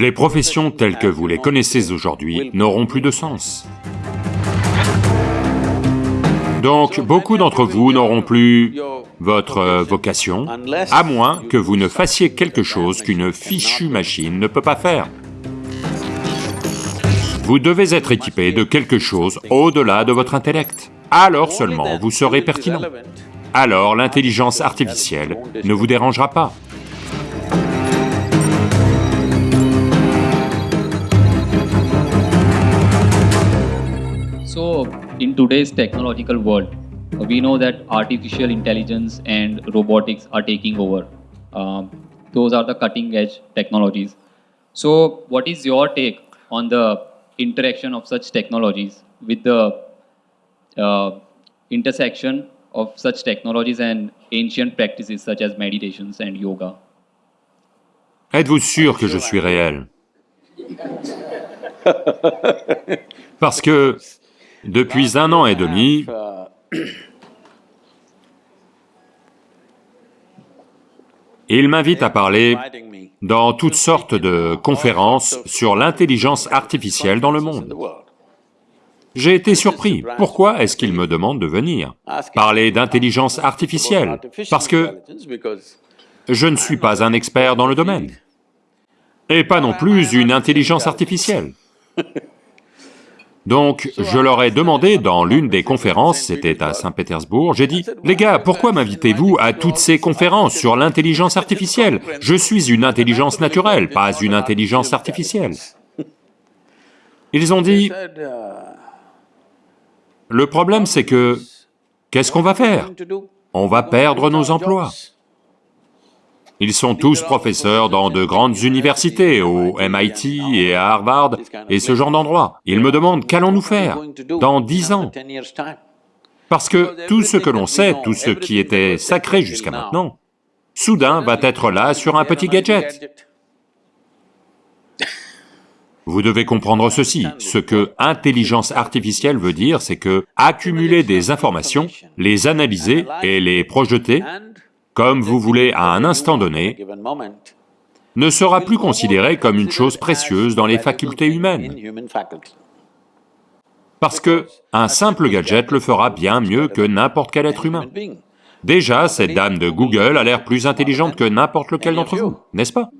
Les professions telles que vous les connaissez aujourd'hui n'auront plus de sens. Donc, beaucoup d'entre vous n'auront plus votre vocation, à moins que vous ne fassiez quelque chose qu'une fichue machine ne peut pas faire. Vous devez être équipé de quelque chose au-delà de votre intellect. Alors seulement vous serez pertinent. Alors l'intelligence artificielle ne vous dérangera pas. So, in today's technological world, we know that artificial intelligence and robotics are taking over. Um, those are the cutting edge technologies. So, what is your take on the interaction of such technologies with the uh, intersection of such technologies and ancient practices such as meditations and yoga? Êtes-vous sûr que je suis réel Parce que depuis un an et demi, il m'invite à parler dans toutes sortes de conférences sur l'intelligence artificielle dans le monde. J'ai été surpris. Pourquoi est-ce qu'il me demande de venir Parler d'intelligence artificielle, parce que je ne suis pas un expert dans le domaine, et pas non plus une intelligence artificielle. Donc, je leur ai demandé dans l'une des conférences, c'était à Saint-Pétersbourg, j'ai dit, « Les gars, pourquoi m'invitez-vous à toutes ces conférences sur l'intelligence artificielle? Je suis une intelligence naturelle, pas une intelligence artificielle. » Ils ont dit, « Le problème c'est que, qu'est-ce qu'on va faire? On va perdre nos emplois. » Ils sont tous professeurs dans de grandes universités, au MIT et à Harvard, et ce genre d'endroits. Ils me demandent qu'allons-nous faire dans dix ans? Parce que tout ce que l'on sait, tout ce qui était sacré jusqu'à maintenant, soudain va être là sur un petit gadget. Vous devez comprendre ceci, ce que intelligence artificielle veut dire, c'est que accumuler des informations, les analyser et les projeter comme vous voulez à un instant donné, ne sera plus considéré comme une chose précieuse dans les facultés humaines. Parce que un simple gadget le fera bien mieux que n'importe quel être humain. Déjà, cette dame de Google a l'air plus intelligente que n'importe lequel d'entre vous, n'est-ce pas?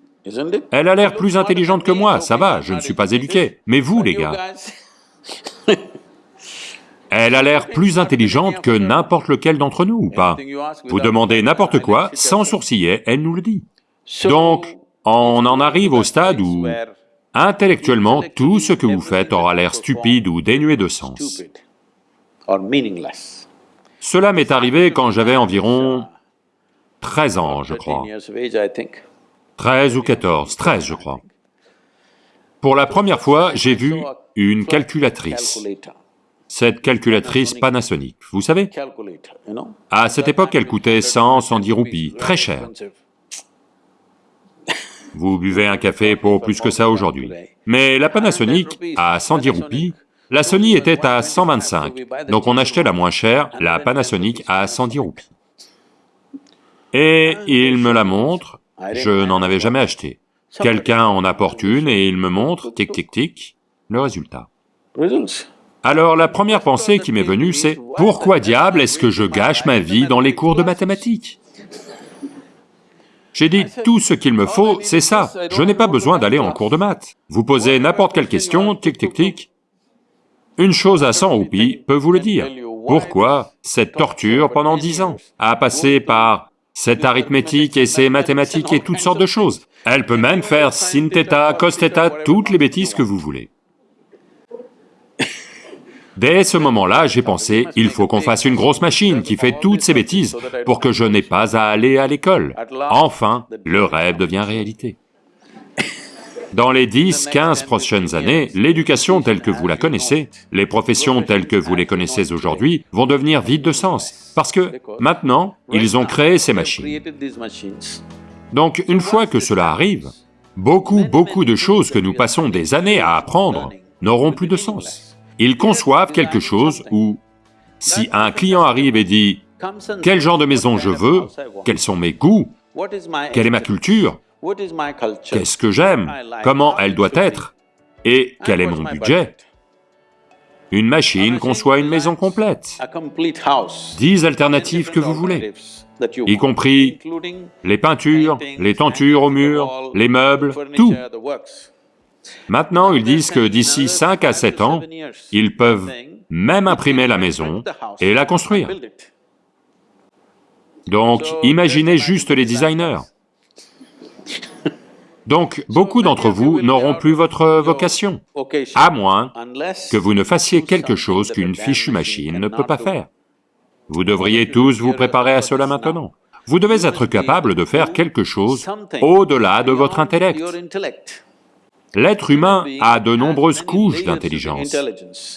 Elle a l'air plus intelligente que moi, ça va, je ne suis pas éduqué. Mais vous, les gars Elle a l'air plus intelligente que n'importe lequel d'entre nous, ou pas? Vous demandez n'importe quoi, sans sourciller, elle nous le dit. Donc, on en arrive au stade où, intellectuellement, tout ce que vous faites aura l'air stupide ou dénué de sens. Cela m'est arrivé quand j'avais environ 13 ans, je crois. 13 ou 14, 13 je crois. Pour la première fois, j'ai vu une calculatrice cette calculatrice Panasonic, vous savez? À cette époque, elle coûtait 100, 110 roupies, très cher. Vous buvez un café pour plus que ça aujourd'hui. Mais la Panasonic, à 110 roupies, la Sony était à 125, donc on achetait la moins chère, la Panasonic à 110 roupies. Et il me la montre, je n'en avais jamais acheté. Quelqu'un en apporte une et il me montre, tic tic tic, le résultat. Alors la première pensée qui m'est venue, c'est « Pourquoi diable est-ce que je gâche ma vie dans les cours de mathématiques ?» J'ai dit, tout ce qu'il me faut, c'est ça, je n'ai pas besoin d'aller en cours de maths. Vous posez n'importe quelle question, tic tic tic, une chose à 100 roupies peut vous le dire. Pourquoi cette torture pendant dix ans, à passer par cette arithmétique et ces mathématiques et toutes sortes de choses? Elle peut même faire sin theta, cos theta, toutes les bêtises que vous voulez. Dès ce moment-là, j'ai pensé, il faut qu'on fasse une grosse machine qui fait toutes ces bêtises pour que je n'ai pas à aller à l'école. Enfin, le rêve devient réalité. Dans les 10, 15 prochaines années, l'éducation telle que vous la connaissez, les professions telles que vous les connaissez aujourd'hui vont devenir vides de sens, parce que maintenant, ils ont créé ces machines. Donc une fois que cela arrive, beaucoup, beaucoup de choses que nous passons des années à apprendre n'auront plus de sens. Ils conçoivent quelque chose où, si un client arrive et dit « quel genre de maison je veux, quels sont mes goûts, quelle est ma culture ?» qu'est-ce que j'aime, comment elle doit être, et quel est mon budget? Une machine conçoit une maison complète, dix alternatives que vous voulez, y compris les peintures, les tentures au mur, les meubles, tout. Maintenant, ils disent que d'ici 5 à 7 ans, ils peuvent même imprimer la maison et la construire. Donc, imaginez juste les designers. Donc, beaucoup d'entre vous n'auront plus votre vocation, à moins que vous ne fassiez quelque chose qu'une fichue machine ne peut pas faire. Vous devriez tous vous préparer à cela maintenant. Vous devez être capable de faire quelque chose au-delà de votre intellect. L'être humain a de nombreuses couches d'intelligence.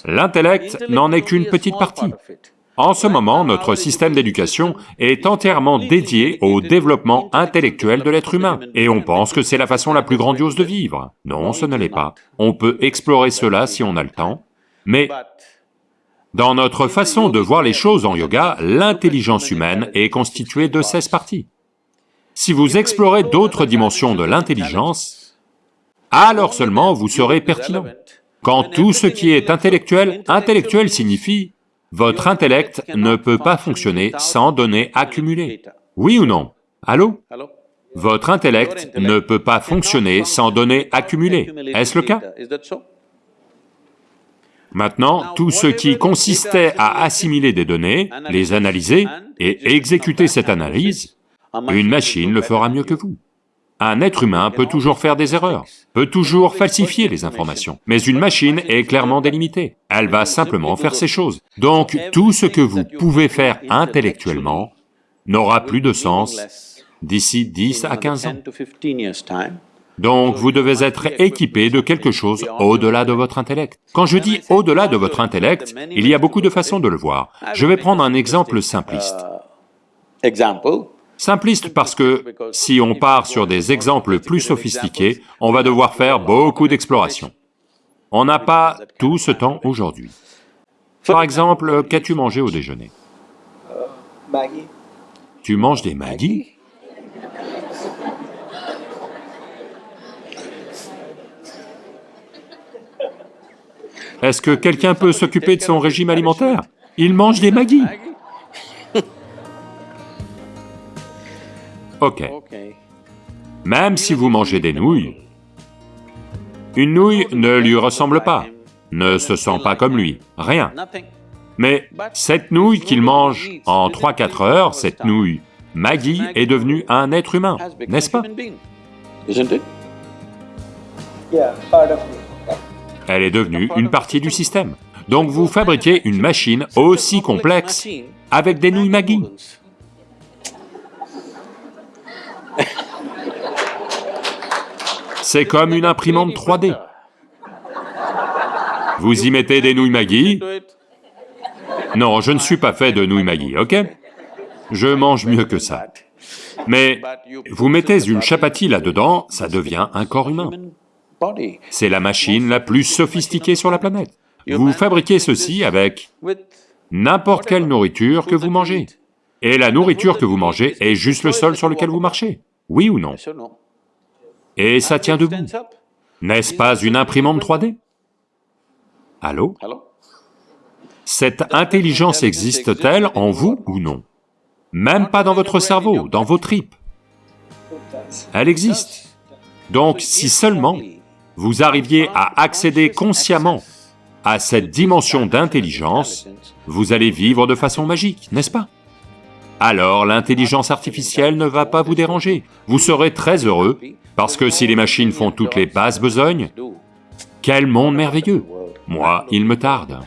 L'intellect n'en est qu'une petite partie. En ce moment, notre système d'éducation est entièrement dédié au développement intellectuel de l'être humain, et on pense que c'est la façon la plus grandiose de vivre. Non, ce ne l'est pas. On peut explorer cela si on a le temps, mais dans notre façon de voir les choses en yoga, l'intelligence humaine est constituée de 16 parties. Si vous explorez d'autres dimensions de l'intelligence, alors seulement vous serez pertinent. Quand tout ce qui est intellectuel, intellectuel signifie votre intellect ne peut pas fonctionner sans données accumulées. Oui ou non? Allô? Votre intellect ne peut pas fonctionner sans données accumulées. Est-ce le cas? Maintenant, tout ce qui consistait à assimiler des données, les analyser et exécuter cette analyse, une machine le fera mieux que vous. Un être humain peut toujours faire des erreurs, peut toujours falsifier les informations, mais une machine est clairement délimitée, elle va simplement faire ses choses. Donc tout ce que vous pouvez faire intellectuellement n'aura plus de sens d'ici 10 à 15 ans. Donc vous devez être équipé de quelque chose au-delà de votre intellect. Quand je dis au-delà de votre intellect, il y a beaucoup de façons de le voir. Je vais prendre un exemple simpliste. Simpliste parce que si on part sur des exemples plus sophistiqués, on va devoir faire beaucoup d'exploration. On n'a pas tout ce temps aujourd'hui. Par exemple, qu'as-tu mangé au déjeuner? Tu manges des magis Est-ce que quelqu'un peut s'occuper de son régime alimentaire? Il mange des magis Ok. Même si vous mangez des nouilles, une nouille ne lui ressemble pas, ne se sent pas comme lui, rien. Mais cette nouille qu'il mange en 3-4 heures, cette nouille Maggie est devenue un être humain, n'est-ce pas? Elle est devenue une partie du système. Donc vous fabriquez une machine aussi complexe avec des nouilles Maggie. C'est comme une imprimante 3D. Vous y mettez des nouilles Maggi Non, je ne suis pas fait de nouilles Maggi, ok? Je mange mieux que ça. Mais vous mettez une chapati là-dedans, ça devient un corps humain. C'est la machine la plus sophistiquée sur la planète. Vous fabriquez ceci avec n'importe quelle nourriture que vous mangez. Et la nourriture que vous mangez est juste le sol sur lequel vous marchez, oui ou non et ça tient debout. N'est-ce pas une imprimante 3D Allô Cette intelligence existe-t-elle en vous ou non Même pas dans votre cerveau, dans vos tripes. Elle existe. Donc si seulement vous arriviez à accéder consciemment à cette dimension d'intelligence, vous allez vivre de façon magique, n'est-ce pas alors l'intelligence artificielle ne va pas vous déranger. Vous serez très heureux, parce que si les machines font toutes les basses besognes, quel monde merveilleux Moi, il me tarde.